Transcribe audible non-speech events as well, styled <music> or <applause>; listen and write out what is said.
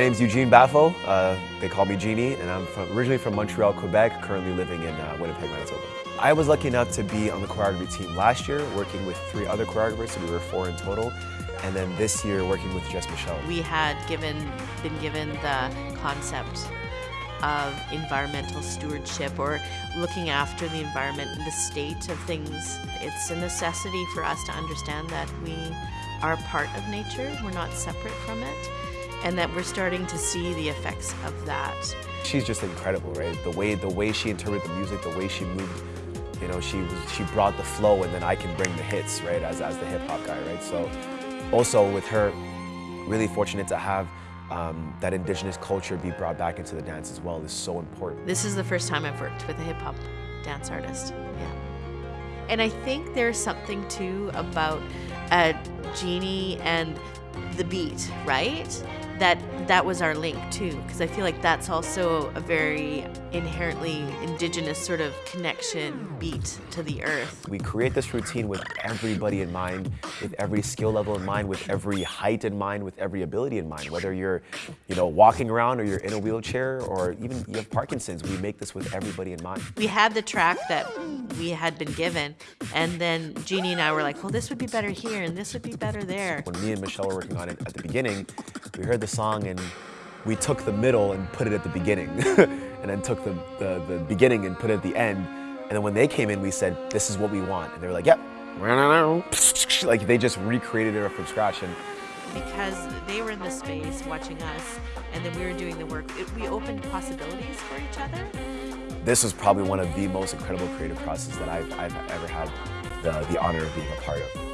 name's Eugene Baffo. Uh, they call me Genie, and I'm from, originally from Montreal, Quebec, currently living in uh, Winnipeg, Manitoba. I was lucky enough to be on the choreography team last year, working with three other choreographers, so we were four in total. And then this year, working with Jess Michelle. We had given, been given the concept of environmental stewardship or looking after the environment and the state of things. It's a necessity for us to understand that we are part of nature, we're not separate from it, and that we're starting to see the effects of that. She's just incredible, right? The way the way she interpreted the music, the way she moved, you know, she was, she brought the flow, and then I can bring the hits, right? As as the hip hop guy, right? So, also with her, really fortunate to have um, that indigenous culture be brought back into the dance as well is so important. This is the first time I've worked with a hip hop dance artist. Yeah. And I think there's something too about a Genie and the beat, right? That that was our link too, because I feel like that's also a very inherently indigenous sort of connection beat to the earth. We create this routine with everybody in mind, with every skill level in mind, with every height in mind, with every ability in mind. Whether you're, you know, walking around or you're in a wheelchair or even you have Parkinson's, we make this with everybody in mind. We had the track that we had been given, and then Genie and I were like, well, this would be better here, and this would be better there. When me and Michelle were working on it at the beginning, we heard the song and we took the middle and put it at the beginning, <laughs> and then took the, the, the, beginning and put it at the end. And then when they came in, we said, this is what we want. And they were like, yep. <laughs> Like they just recreated it from scratch. And because they were in the space watching us, and then we were doing the work, it, we opened possibilities for each other. This was probably one of the most incredible creative processes that I've, I've ever had the, the honor of being a part of.